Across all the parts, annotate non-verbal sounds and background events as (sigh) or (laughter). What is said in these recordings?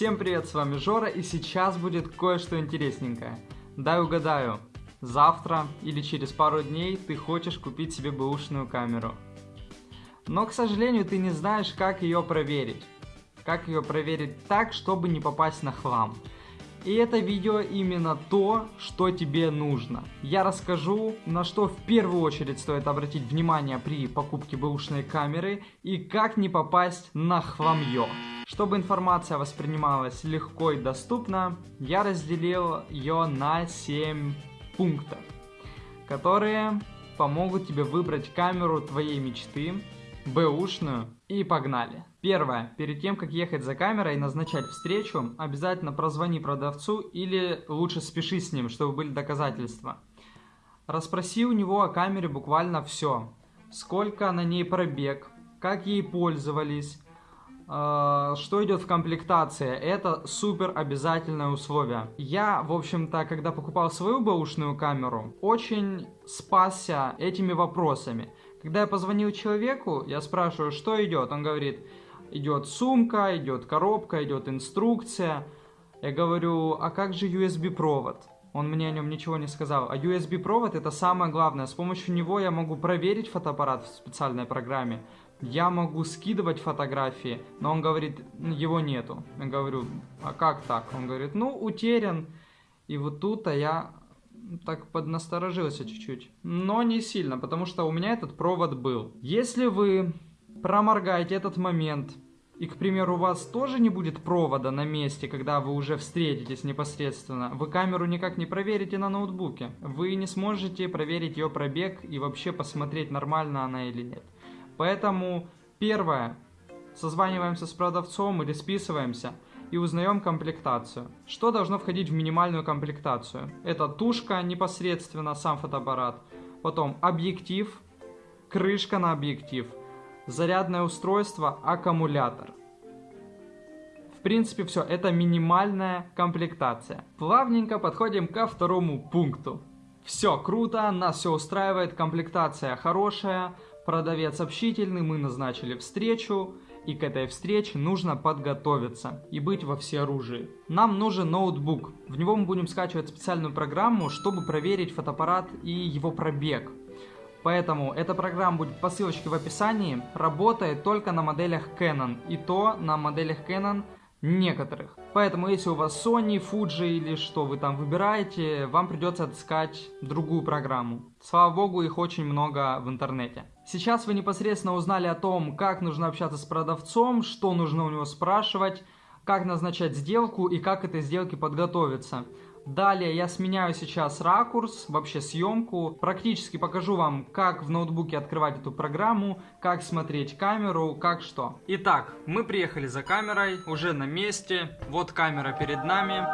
Всем привет, с вами Жора, и сейчас будет кое-что интересненькое. Дай угадаю, завтра или через пару дней ты хочешь купить себе бэушную камеру. Но, к сожалению, ты не знаешь, как ее проверить. Как ее проверить так, чтобы не попасть на хлам. И это видео именно то, что тебе нужно. Я расскажу, на что в первую очередь стоит обратить внимание при покупке бэушной камеры и как не попасть на хламье. Чтобы информация воспринималась легко и доступно, я разделил ее на 7 пунктов, которые помогут тебе выбрать камеру твоей мечты, бэушную и погнали. Первое. Перед тем, как ехать за камерой и назначать встречу, обязательно прозвони продавцу или лучше спеши с ним, чтобы были доказательства. Расспроси у него о камере буквально все. Сколько на ней пробег, как ей пользовались, что идет в комплектации. Это супер обязательное условие. Я, в общем-то, когда покупал свою бэушную камеру, очень спасся этими вопросами. Когда я позвонил человеку, я спрашиваю, что идет, он говорит, идет сумка, идет коробка, идет инструкция. Я говорю, а как же USB-провод? Он мне о нем ничего не сказал. А USB-провод это самое главное. С помощью него я могу проверить фотоаппарат в специальной программе. Я могу скидывать фотографии, но он говорит, его нету. Я говорю, а как так? Он говорит, ну, утерян. И вот тут-то я так поднасторожился чуть-чуть. Но не сильно, потому что у меня этот провод был. Если вы проморгаете этот момент, и, к примеру, у вас тоже не будет провода на месте, когда вы уже встретитесь непосредственно, вы камеру никак не проверите на ноутбуке. Вы не сможете проверить ее пробег и вообще посмотреть, нормально она или нет. Поэтому, первое, созваниваемся с продавцом или списываемся и узнаем комплектацию. Что должно входить в минимальную комплектацию? Это тушка непосредственно, сам фотоаппарат, потом объектив, крышка на объектив – зарядное устройство, аккумулятор. В принципе, все, это минимальная комплектация. Плавненько подходим ко второму пункту. Все круто, нас все устраивает, комплектация хорошая, продавец общительный, мы назначили встречу, и к этой встрече нужно подготовиться и быть во всеоружии. Нам нужен ноутбук, в него мы будем скачивать специальную программу, чтобы проверить фотоаппарат и его пробег. Поэтому эта программа будет по ссылочке в описании, работает только на моделях Canon, и то на моделях Canon некоторых. Поэтому если у вас Sony, Fuji или что вы там выбираете, вам придется отыскать другую программу. Слава богу, их очень много в интернете. Сейчас вы непосредственно узнали о том, как нужно общаться с продавцом, что нужно у него спрашивать, как назначать сделку и как к этой сделке подготовиться. Далее я сменяю сейчас ракурс, вообще съемку. Практически покажу вам, как в ноутбуке открывать эту программу, как смотреть камеру, как что. Итак, мы приехали за камерой, уже на месте. Вот камера перед нами.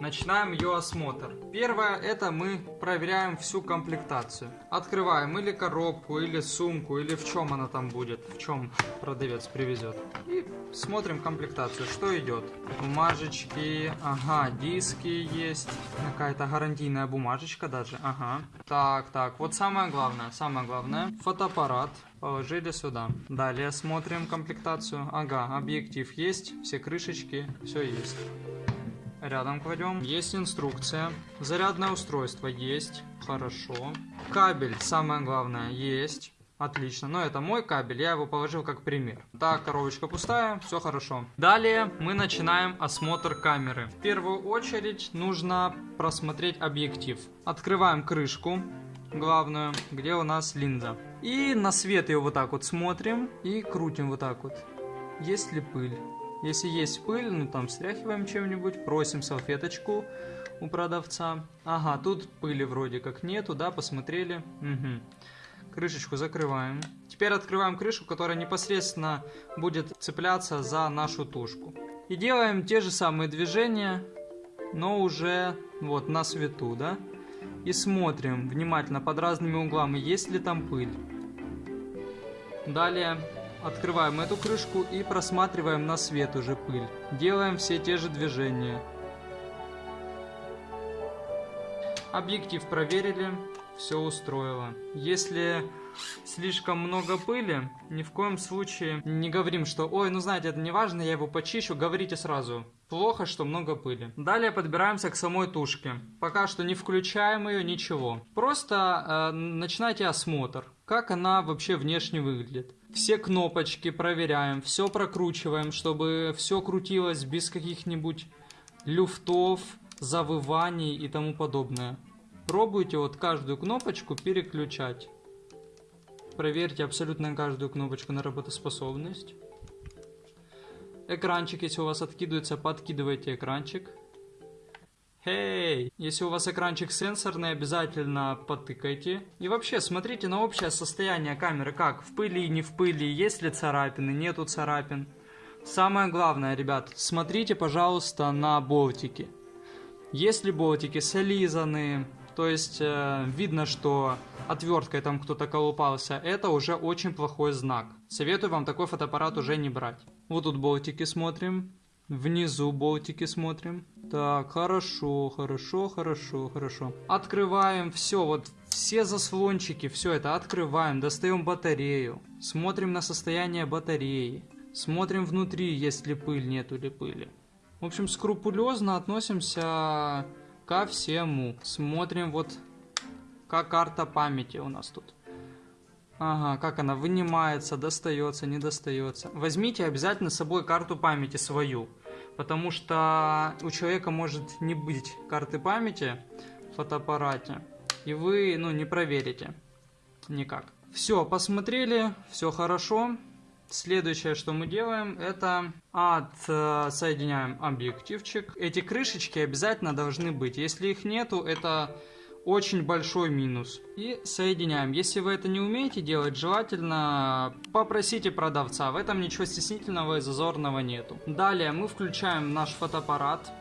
Начинаем ее осмотр. Первое, это мы проверяем всю комплектацию. Открываем или коробку, или сумку, или в чем она там будет, в чем продавец привезет. И смотрим комплектацию, что идет. Бумажечки, ага, диски есть, какая-то гарантийная бумажечка даже, ага. Так, так, вот самое главное, самое главное, фотоаппарат. Положили сюда. Далее смотрим комплектацию. Ага, объектив есть, все крышечки, все есть рядом кладем. Есть инструкция. Зарядное устройство есть. Хорошо. Кабель, самое главное, есть. Отлично, но это мой кабель, я его положил как пример. Так, коробочка пустая, все хорошо. Далее мы начинаем осмотр камеры. В первую очередь нужно просмотреть объектив. Открываем крышку главную, где у нас линза. И на свет ее вот так вот смотрим и крутим вот так вот. Есть ли пыль? Если есть пыль, ну там стряхиваем чем-нибудь, просим салфеточку у продавца. Ага, тут пыли вроде как нету, да, посмотрели. Угу. Крышечку закрываем. Теперь открываем крышку, которая непосредственно будет цепляться за нашу тушку. И делаем те же самые движения, но уже вот на свету, да. И смотрим внимательно под разными углами, есть ли там пыль. Далее Открываем эту крышку и просматриваем на свет уже пыль. Делаем все те же движения. Объектив проверили. все устроило. Если слишком много пыли, ни в коем случае не говорим, что «Ой, ну знаете, это не важно, я его почищу», говорите сразу. Плохо, что много пыли. Далее подбираемся к самой тушке. Пока что не включаем ее, ничего. Просто э, начинайте осмотр. Как она вообще внешне выглядит. Все кнопочки проверяем, все прокручиваем, чтобы все крутилось без каких-нибудь люфтов, завываний и тому подобное. Пробуйте вот каждую кнопочку переключать. Проверьте абсолютно каждую кнопочку на работоспособность. Экранчик, если у вас откидывается, подкидывайте экранчик. Эй, если у вас экранчик сенсорный, обязательно потыкайте. И вообще, смотрите на общее состояние камеры, как в пыли, не в пыли, есть ли царапины, нету царапин. Самое главное, ребят, смотрите, пожалуйста, на болтики. Если болтики солизаны, то есть э, видно, что отверткой там кто-то колупался, это уже очень плохой знак. Советую вам такой фотоаппарат уже не брать. Вот тут болтики смотрим. Внизу болтики смотрим. Так, хорошо, хорошо, хорошо, хорошо. Открываем все, вот все заслончики, все это открываем, достаем батарею. Смотрим на состояние батареи. Смотрим внутри, есть ли пыль, нету ли пыли. В общем, скрупулезно относимся ко всему. Смотрим вот, как карта памяти у нас тут. Ага, как она вынимается, достается, не достается. Возьмите обязательно с собой карту памяти свою. Потому что у человека может не быть карты памяти в фотоаппарате. И вы, ну, не проверите. Никак. Все, посмотрели, все хорошо. Следующее, что мы делаем, это отсоединяем объективчик. Эти крышечки обязательно должны быть. Если их нету, это очень большой минус. И соединяем. Если вы это не умеете делать, желательно попросите продавца. В этом ничего стеснительного и зазорного нету. Далее мы включаем наш фотоаппарат.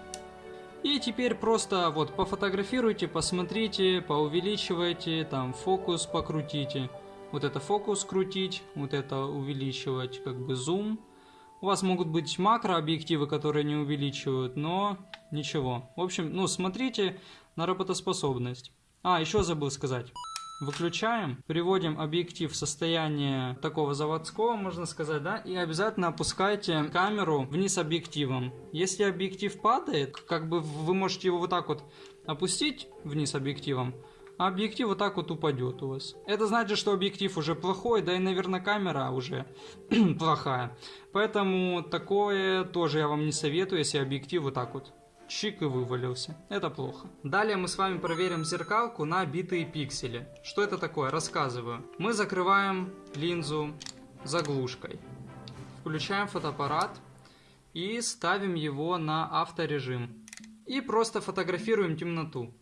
И теперь просто вот пофотографируйте, посмотрите, поувеличивайте, там фокус покрутите вот это фокус крутить, вот это увеличивать как бы зум. У вас могут быть макрообъективы, которые не увеличивают, но ничего. В общем, ну смотрите на работоспособность. А, еще забыл сказать. Выключаем, приводим объектив в состояние такого заводского, можно сказать, да, и обязательно опускайте камеру вниз объективом. Если объектив падает, как бы вы можете его вот так вот опустить вниз объективом, а объектив вот так вот упадет у вас. Это значит, что объектив уже плохой, да и, наверное, камера уже (clears throat) плохая. Поэтому такое тоже я вам не советую, если объектив вот так вот чик и вывалился. Это плохо. Далее мы с вами проверим зеркалку на битые пиксели. Что это такое? Рассказываю. Мы закрываем линзу заглушкой. Включаем фотоаппарат и ставим его на авторежим. И просто фотографируем темноту.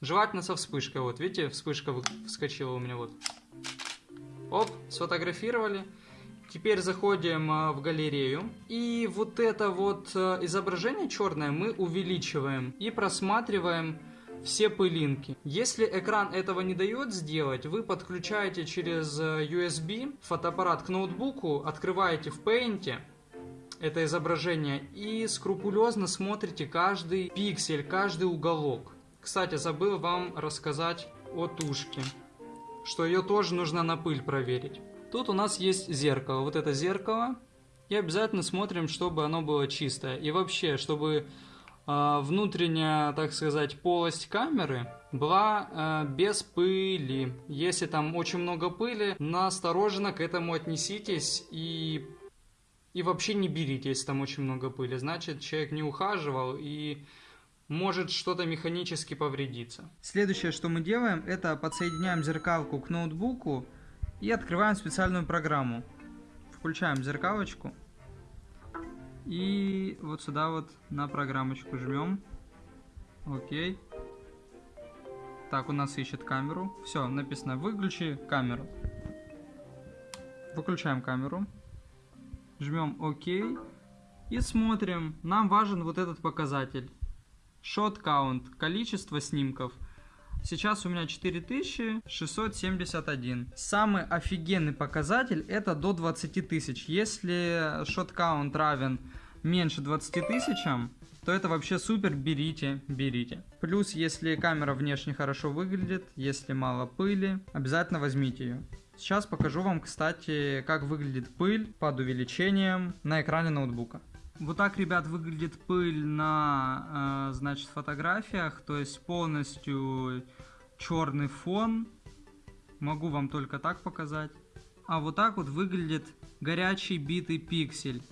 Желательно со вспышкой. Вот, видите, вспышка вскочила у меня вот. Оп, сфотографировали. Теперь заходим а, в галерею. И вот это вот а, изображение черное мы увеличиваем и просматриваем все пылинки. Если экран этого не дает сделать, вы подключаете через а, USB фотоаппарат к ноутбуку, открываете в Paint это изображение и скрупулезно смотрите каждый пиксель, каждый уголок. Кстати, забыл вам рассказать о тушке, что ее тоже нужно на пыль проверить. Тут у нас есть зеркало, вот это зеркало, и обязательно смотрим, чтобы оно было чистое. И вообще, чтобы э, внутренняя, так сказать, полость камеры была э, без пыли. Если там очень много пыли, настороженно к этому отнеситесь и и вообще не берите, если там очень много пыли. Значит, человек не ухаживал и может что-то механически повредиться. Следующее, что мы делаем, это подсоединяем зеркалку к ноутбуку и открываем специальную программу. Включаем зеркалочку и вот сюда вот на программочку жмем. Окей. Так, у нас ищет камеру. Все, написано «Выключи камеру». Выключаем камеру. Жмем ОК. И смотрим. Нам важен вот этот показатель. Shot count, количество снимков. Сейчас у меня 4671. Самый офигенный показатель это до 20 тысяч. Если count равен меньше 20 тысячам, то это вообще супер, берите, берите. Плюс, если камера внешне хорошо выглядит, если мало пыли, обязательно возьмите ее. Сейчас покажу вам, кстати, как выглядит пыль под увеличением на экране ноутбука. Вот так, ребят, выглядит пыль на, э, значит, фотографиях, то есть полностью черный фон. Могу вам только так показать. А вот так вот выглядит горячий битый пиксель.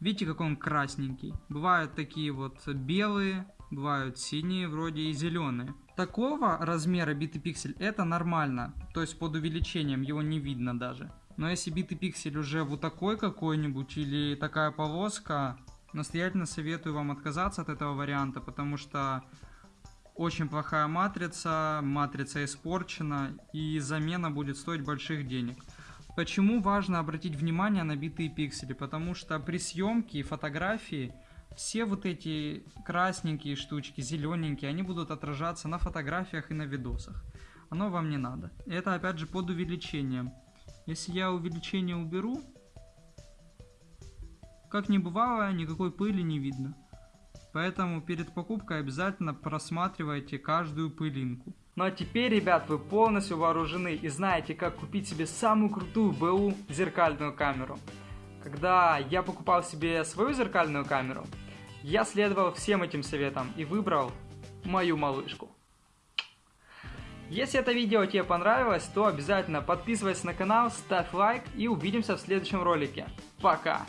Видите, как он красненький. Бывают такие вот белые, бывают синие вроде и зеленые. Такого размера битый пиксель это нормально, то есть под увеличением его не видно даже. Но если битый пиксель уже вот такой какой-нибудь или такая полоска, настоятельно советую вам отказаться от этого варианта, потому что очень плохая матрица, матрица испорчена и замена будет стоить больших денег. Почему важно обратить внимание на битые пиксели? Потому что при съемке фотографии все вот эти красненькие штучки, зелененькие, они будут отражаться на фотографиях и на видосах. Оно вам не надо. Это опять же под увеличением. Если я увеличение уберу, как не бывало, никакой пыли не видно. Поэтому перед покупкой обязательно просматривайте каждую пылинку. Ну а теперь, ребят, вы полностью вооружены и знаете, как купить себе самую крутую БУ зеркальную камеру. Когда я покупал себе свою зеркальную камеру, я следовал всем этим советам и выбрал мою малышку. Если это видео тебе понравилось, то обязательно подписывайся на канал, ставь лайк и увидимся в следующем ролике. Пока!